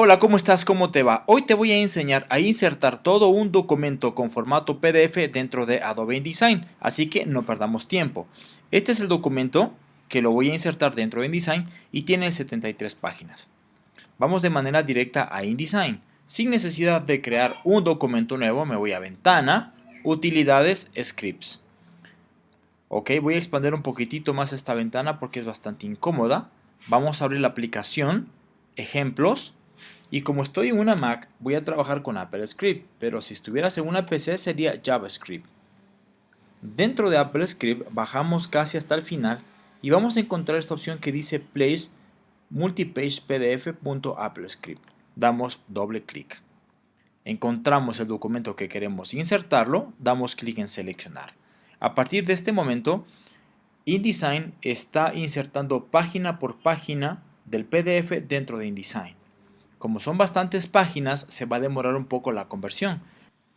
Hola, ¿cómo estás? ¿Cómo te va? Hoy te voy a enseñar a insertar todo un documento con formato PDF dentro de Adobe InDesign, así que no perdamos tiempo. Este es el documento que lo voy a insertar dentro de InDesign y tiene 73 páginas. Vamos de manera directa a InDesign. Sin necesidad de crear un documento nuevo, me voy a Ventana, Utilidades, Scripts. Ok, voy a expandir un poquitito más esta ventana porque es bastante incómoda. Vamos a abrir la aplicación, Ejemplos, y como estoy en una Mac, voy a trabajar con Apple Script, pero si estuvieras en una PC sería JavaScript. Dentro de Apple Script bajamos casi hasta el final y vamos a encontrar esta opción que dice Place Multipage PDF.applescript. Damos doble clic. Encontramos el documento que queremos insertarlo, damos clic en seleccionar. A partir de este momento, InDesign está insertando página por página del PDF dentro de InDesign. Como son bastantes páginas, se va a demorar un poco la conversión.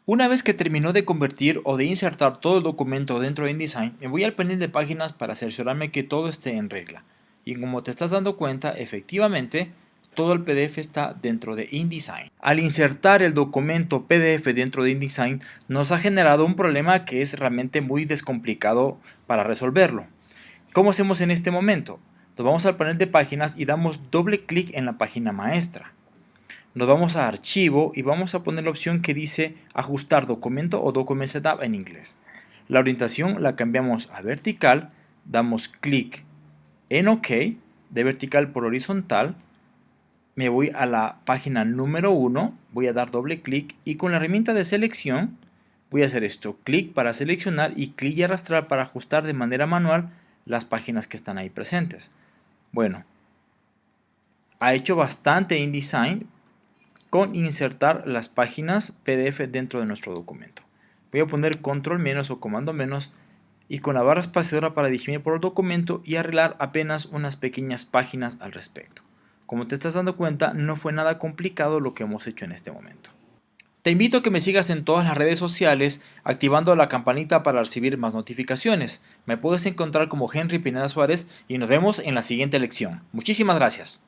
Una vez que terminó de convertir o de insertar todo el documento dentro de InDesign, me voy al panel de páginas para cerciorarme que todo esté en regla. Y como te estás dando cuenta, efectivamente, todo el PDF está dentro de InDesign. Al insertar el documento PDF dentro de InDesign, nos ha generado un problema que es realmente muy descomplicado para resolverlo. ¿Cómo hacemos en este momento? Nos vamos al panel de páginas y damos doble clic en la página maestra nos vamos a archivo y vamos a poner la opción que dice ajustar documento o document setup en inglés. La orientación la cambiamos a vertical, damos clic en OK, de vertical por horizontal, me voy a la página número 1, voy a dar doble clic y con la herramienta de selección voy a hacer esto, clic para seleccionar y clic y arrastrar para ajustar de manera manual las páginas que están ahí presentes. Bueno, ha hecho bastante InDesign, con insertar las páginas PDF dentro de nuestro documento. Voy a poner control menos o comando menos y con la barra espaciadora para dirigirme por el documento y arreglar apenas unas pequeñas páginas al respecto. Como te estás dando cuenta, no fue nada complicado lo que hemos hecho en este momento. Te invito a que me sigas en todas las redes sociales activando la campanita para recibir más notificaciones. Me puedes encontrar como Henry Pineda Suárez y nos vemos en la siguiente lección. Muchísimas gracias.